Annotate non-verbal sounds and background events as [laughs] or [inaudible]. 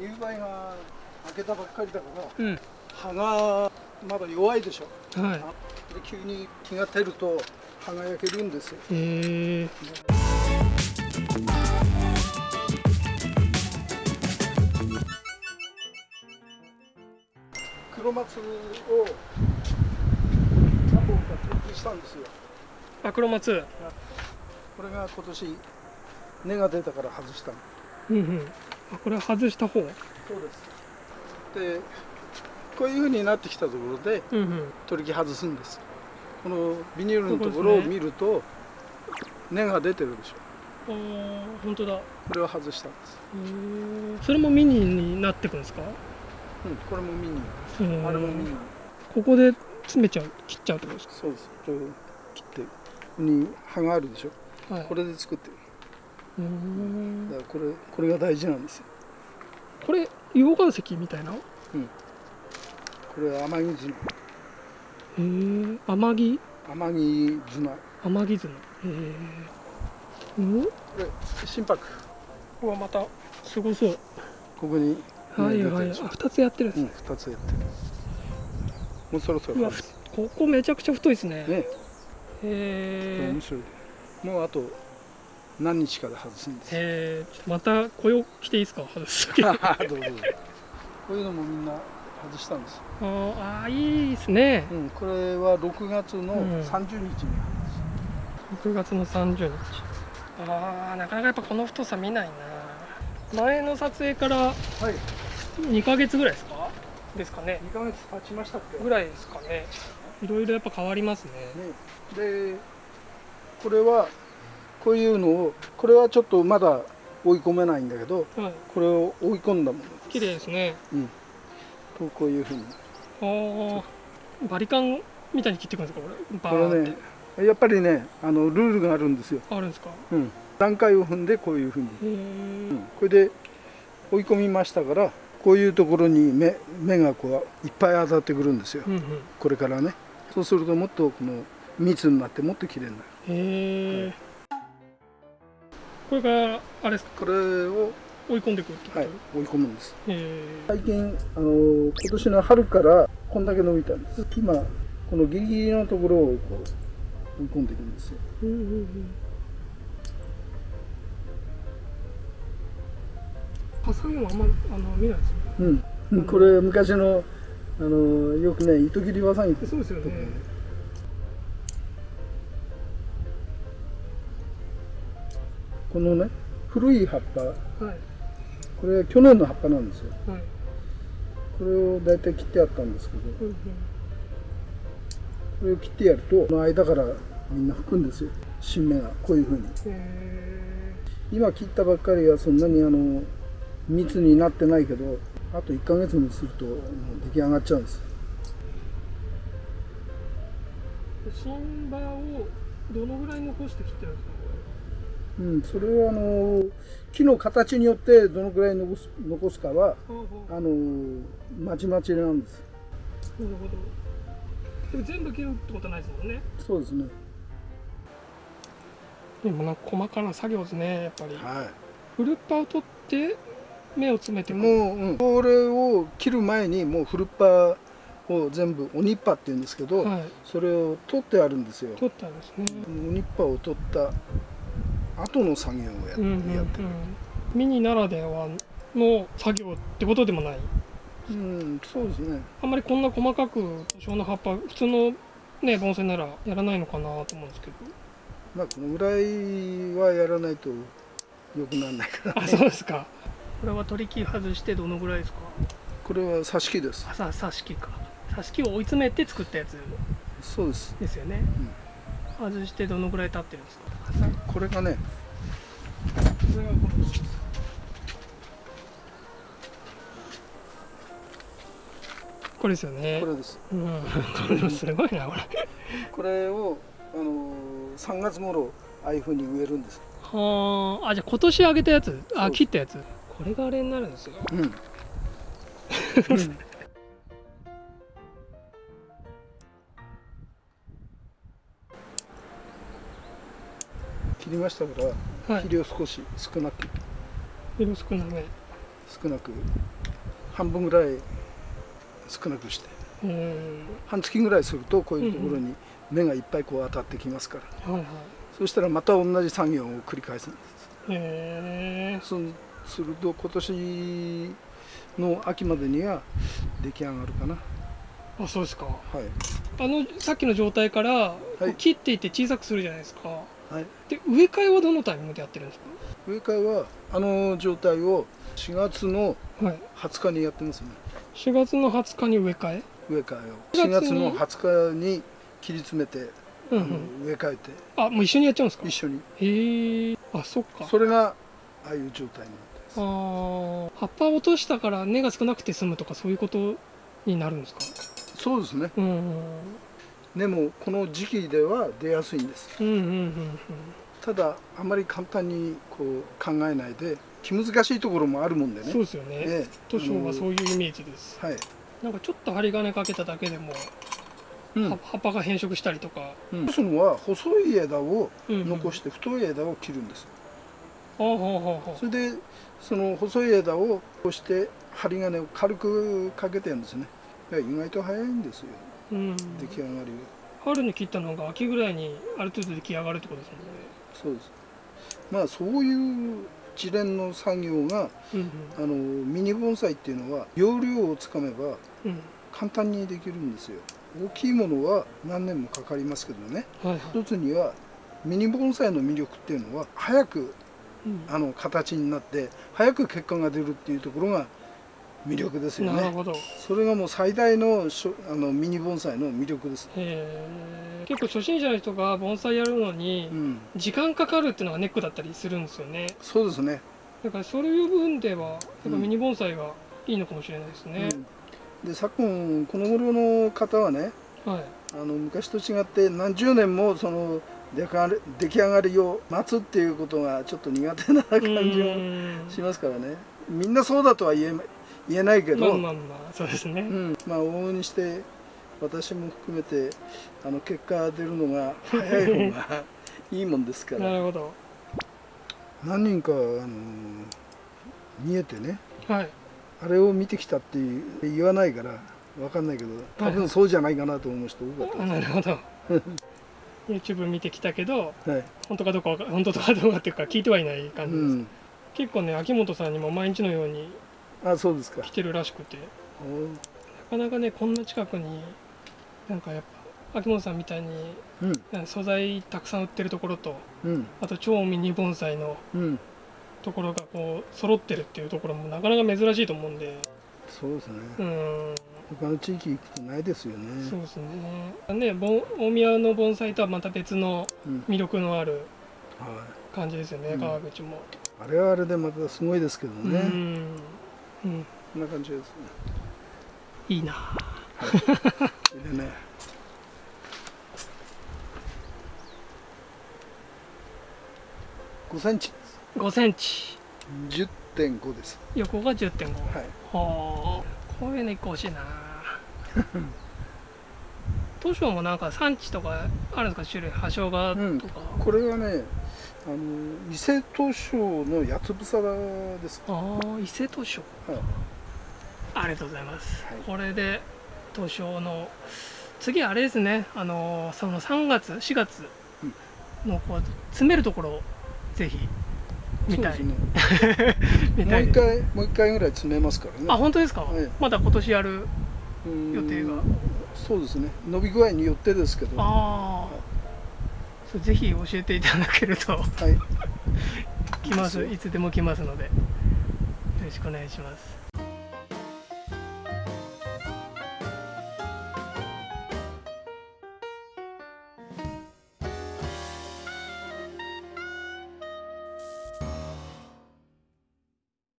入梅が開けたばっかりだからうん。葉がまだ弱いでしょ。はい。で急に気が照ると葉が焼けるんですよ。へえ黒松を何本か設置したんですよ。あ黒松。これが今年根が出たから外したの。うんうん。あこれは外した方？そうです。でこういう風になってきたところでうんうん。取り木外すんです。このビニールのところを見ると根が出てるでしょ。あー本当だ。へこれを外したんです、えそれもミニになってくんですか？うん、これもミニ。うんあれもミニ。ここで詰めちゃう切っちゃうってことですそうです。これを切ってに葉があるでしょ。かはい。これで作ってるだからこれこれが大事なんですよ。これ溶岩石みたいな？へこれは天城綱え。天城？天城綱天城綱へえ。うん？これ心拍。うわまたすごそう。ここにはいはい。あ二つやってるんですうん、二つやってる。もうそろそろここめちゃくちゃ太いですね。ね。へえ。面白い。もうあと何日かで外すんです。よへえまた雇用来ていいですか？外す [laughs] どうぞこういうのもみんな外したんですあーいいですね。うん、これは6月のうん。30日に6月の30日。あーなかなかやっぱこの太さ見ないな。前の撮影からはい。2ヶ月ぐらいですか？ですかね。2ヶ月経ちましたっけ？ぐらいですかね。いろいろやっぱ変わりますね。ね、でこれはこういうのをこれはちょっとまだ追い込めないんだけどはい。これを追い込んだもの。綺麗ですね。とこういうふうに。ああバリカンみたいに切っていくんですかこれ？バこれねやっぱりねあのルールがあるんですよ、あるんですか？うん、段階を踏んでこういうふうに、うん、これで追い込みましたからこういうところに目目がこういっぱい当たってくるんですよ。うんうん。これからね。そうするともっとこの密になってもっと綺麗になる。へえこれからあれですか？これを、追い込んでいくってこと、はい、追い込むんです。最近あの今年の春からこんだけ伸びたんです。今このギリギリのところをこう追い込んでいくんですよ。うんうんうん。ハサミもあんまあの見ないですね。うん、[laughs] これ昔のあのよくね糸切りわさぎそうですよねこのね古い葉っぱ。はい。これは去年の葉っぱなんですよ。はい。これを大体切ってあったんですけど。うんうん。これを切ってやるとこの間からみんな吹くんですよ。新芽がこういうふうに。へ今切ったばっかりはそんなにあの密になってないけどあと1ヶ月もするともう出来上がっちゃうんです。え新葉をどのぐらい残して切ってるんですか？こうん、それはあの木の形によってどのくらい残す残すかはあはあのまちまちなんです。あなるほど。でも全部切るってことはないですもんね。そうですね。でもなんか細かな作業ですねやっぱり。はフルッパを取って目を詰めてもう、うん、これを切る前にもうフルッパを全部鬼っぱって言うんですけど、はい。それを取ってあるんですよ。取ったんですね。鬼っぱを取った後の作業をや,、うんうんうん。やってる。ミニならではの作業ってことでもない。うんそうですね。あんまりこんな細かく多少の葉っぱ普通のね盆栽ならやらないのかなと思うんですけど。まあこのぐらいはやらないと良くならないからあそうですか。これは取り木外してどのぐらいですか？これは挿し木です。あさ挿し木か。挿し木を追い詰めて作ったやつそうです。ですよね、外してどのぐらい経ってるんですか？これがねこれですよね。これです。うん、これすごいなこれ。これをあの3月頃ああいう風に植えるんです。はあ。あじゃあ今年あげたやつ？あ切ったやつ？これがあれになるんですようん、[laughs] 切りましたからはい。肥料少し少なく。色少なめ。少なく。半分ぐらい少なくして。うん。半月ぐらいするとこういうところに芽がいっぱいこう当たってきますから、はいはい。そしたらまた同じ作業を繰り返すんです。へえ。そうすると今年の秋までには出来上がるかな。あそうですか。はい。あのさっきの状態からこうい切っていって小さくするじゃないですかはい。で植え替えはどのタイミングでやってるんです植え替えはあの状態を4月のかはい。20日にやってますね。4月の20日に植え替え？植え替えを。4 4月の20日に切り詰めて、うんうん。植え替えて。あもう一緒にやっちゃうんですか？一緒に。へえ。あそっか。それがああいう状態になってます。あー。葉っぱを落としたから根が少なくて済むとかそういうことになるんですか？そうですね。うんうんでもこの時期では出やすいんです。うんうんうんただあまり簡単にこう考えないで気難しいところもあるもんでね。うんそうですよね。ええ。図書はそういうイメージです。はい、なんかちょっと針金かけただけでもうん。は葉っぱが変色したりとか。うん、そのは細い枝をうんうん。残して太い枝を切るんです、ほうほうほうほそれでその細い枝をこうして針金を軽くかけてるんですね。意外と早いんですよううん。出来上がり。が春に切ったのが秋ぐらいにある程度出来上がるってことですそうです。まあそういう一連の作業がもんねあのミニ盆栽っていうのは要領をつかめばうんうん。簡単にできるんですよ。大きいものは何年もかかりますけどね。はいはい。一つにはミニ盆栽の魅力っていうのは早くうん。あの形になって早く結果が出るっていうところが魅力ですよね。なるほど。へそれがもう最大のしょあのミニ盆栽の魅力です、え結構初心者の人が盆栽やるのにうん、時間かかるっていうのがネックだったりするんですよね。そうですね、だからそういう部分ではやっぱうん。ミニ盆栽がいいのかもしれないですね、うん、で昨今この頃の方はねはい。あの昔と違って何十年もその出来上がりを待つっていうことがちょっと苦手な感じうがん。しますからね。みんなそうだとは言え言えないけど、まあまあまあそうですね、うん、まあ往々にして私も含めてあの結果が出るのが早い方が [laughs] いいもんですから。なるほど。何人かあの見えてね。はい。あれを見てきたって言わないから分かんないけど多分そうじゃないかなと思う人多かった。あでなるほど。[laughs] YouTube 見てきたけどす、はい。本当かどうか本当かどうかっていうか聞いてはいない感じです、うん、結構ね秋元さんにも毎日のようにあそうですか。来てるらしくて。おなかなかねこんな近くになんかやっぱ秋元さんみたいにうん。素材たくさん売ってるところとうん。あと超ミニ盆栽のうん。ところがこう揃ってるっていうところもなかなか珍しいと思うんで。そうですね。うーん。他の地域行くとないですよね。そうですね。ね盆大宮の盆栽とはまた別のうん。魅力のあるはい、感じですよね、うん。川口も、あれはあれでまたすごいですけどね、うん、うん、こんな感じですね。いいな。でね。5センチ。5センチ。10.5です。横が10.5はい。はあこういうの一個欲しいな。[laughs] 図書もなんか産地とかあるんですか？種類葉生姜とか、これはねあの伊勢図書の八つ房ですああ伊勢図書はい。ありがとうございます、はい。これで図書の次あれですね。あのその3月4月のこう詰めるところをぜひ見たい、ね。[laughs] もう一回もう一回ぐらい詰めますからね。あ本当ですか、はい。まだ今年やるうん予定が。そうですね。伸び具合によってですけど。はああぜひ教えていただけるとい。来ます。いつでも来ますので。よろしくお願いします